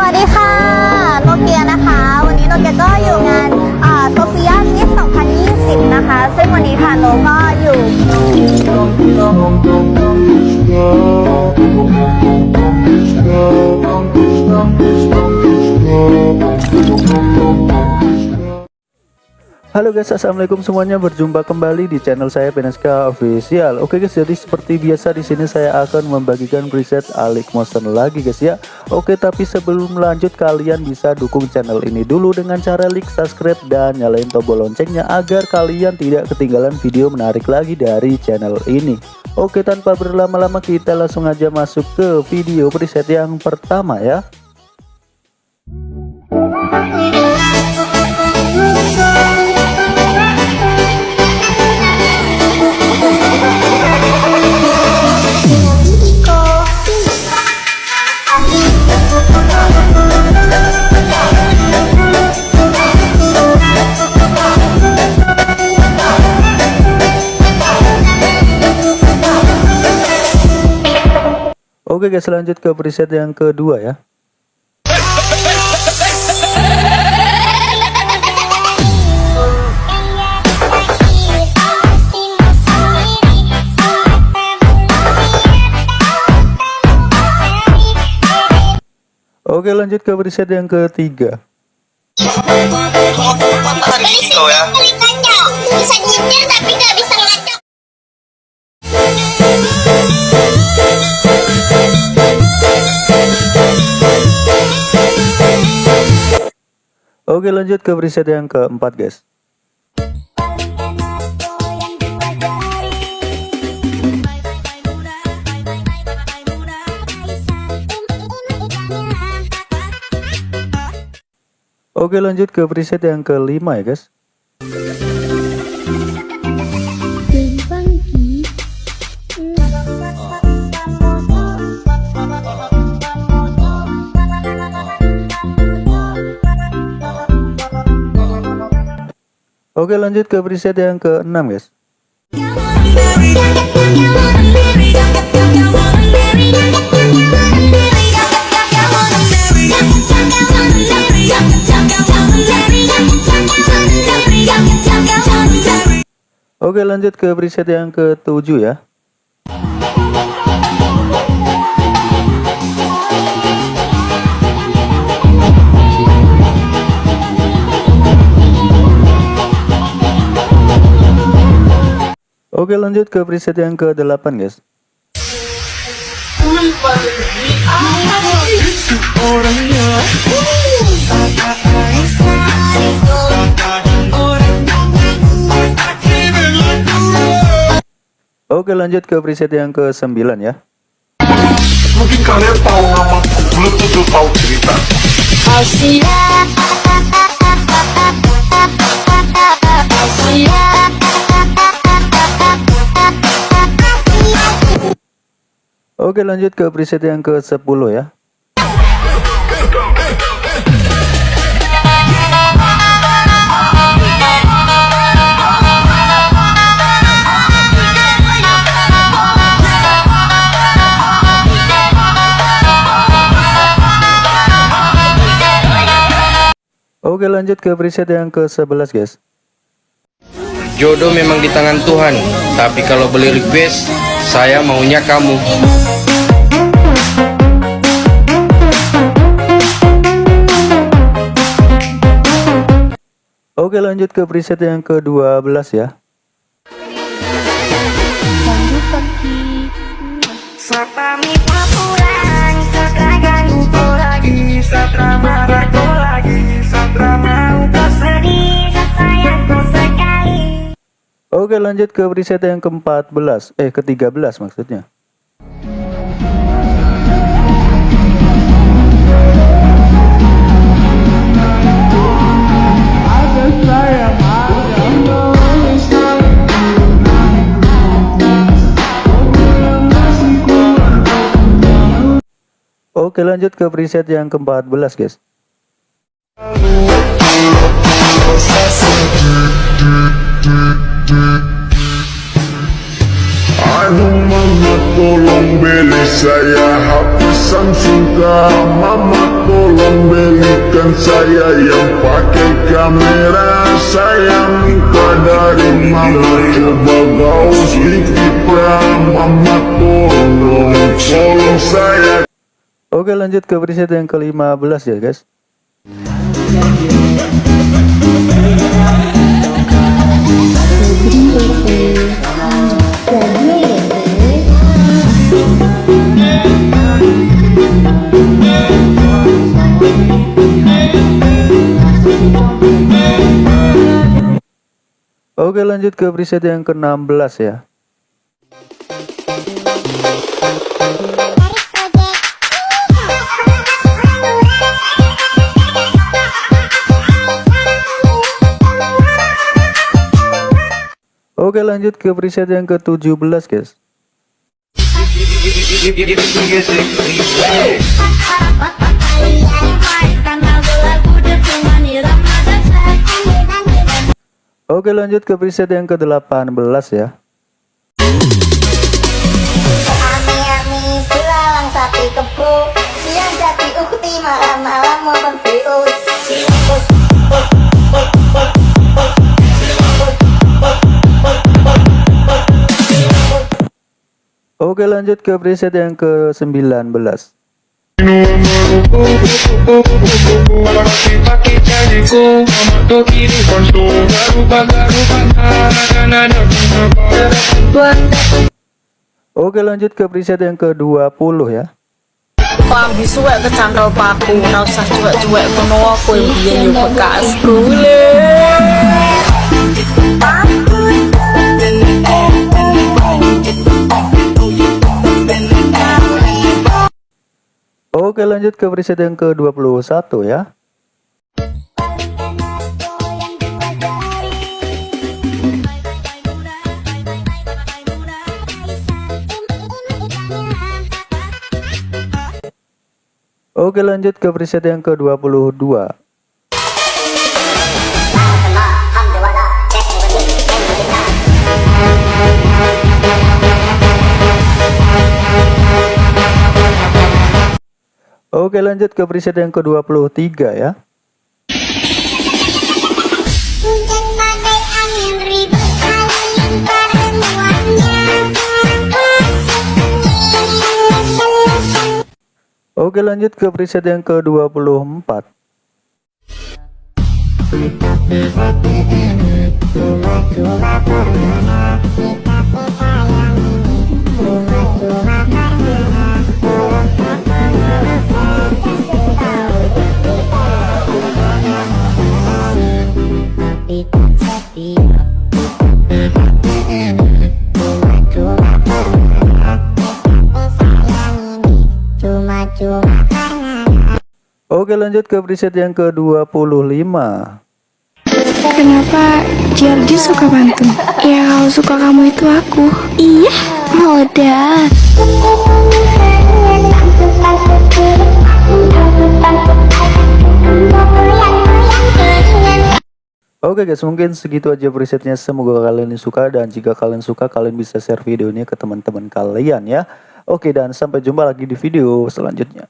สวัสดีค่ะโนเกียนะคะ วันนี้โนเกียก็อยู่งานโซเฟียมิส2020 นะคะ ซึ่งวันนี้ค่ะโนก็อยู่ Halo guys, assalamualaikum semuanya. Berjumpa kembali di channel saya Peneska Official. Oke guys, jadi seperti biasa di sini saya akan membagikan preset Alik Motion lagi guys ya. Oke, tapi sebelum lanjut kalian bisa dukung channel ini dulu dengan cara like, subscribe dan nyalain tombol loncengnya agar kalian tidak ketinggalan video menarik lagi dari channel ini. Oke, tanpa berlama-lama kita langsung aja masuk ke video preset yang pertama ya. Oke guys lanjut ke preset yang kedua ya. Oke lanjut ke preset yang ketiga Oke lanjut ke preset yang keempat guys. Oke lanjut ke preset yang kelima ya guys Oke lanjut ke preset yang ke-6 guys. Oke lanjut ke preset yang ke-7 ya Oke lanjut ke preset yang ke-8 guys Oke lanjut ke preset yang ke-9 ya Mungkin kalian tahu nama belum tentu tahu cerita. Oke lanjut ke preset yang ke-10 ya Oke lanjut ke preset yang ke-11 guys Jodoh memang di tangan Tuhan, tapi kalau beli request, saya maunya kamu. Oke lanjut ke preset yang ke-12 ya. Oke lanjut ke preset yang ke-14 Eh ke-13 maksudnya Oke lanjut ke preset yang ke-14 guys. Aduh mama tolong beli saya HP Samsung Mama tolong bukan saya yang pakai kamera Saya minta dari mama Coba kau sedikit mama tolong Oke lanjut ke preset yang ke-15 ya guys. Oke lanjut ke preset yang ke-16 ya Oke lanjut ke preset yang ke-17 guys. Oke lanjut ke preset yang ke-18 ya. Malam-malam mau Oke lanjut ke preset yang ke-19 Oke lanjut ke preset yang ke-20 ya. Pambi suwek kecangkel paku Ora usah cuek-cuek kono aku yang biyen yo bekasku le Oke lanjut ke preset yang ke-21 ya. Oke lanjut ke preset yang ke-22 Oke lanjut ke preset yang ke-23 ya. Oke lanjut ke preset yang ke-24 Oke lanjut ke preset yang ke-25 Kenapa Georgie suka pantun? Ya kalau suka kamu itu aku. Iya, modal Oke guys mungkin segitu aja presetnya. Semoga kalian suka dan jika kalian suka kalian bisa share videonya ke teman-teman kalian ya. Oke dan sampai jumpa lagi di video selanjutnya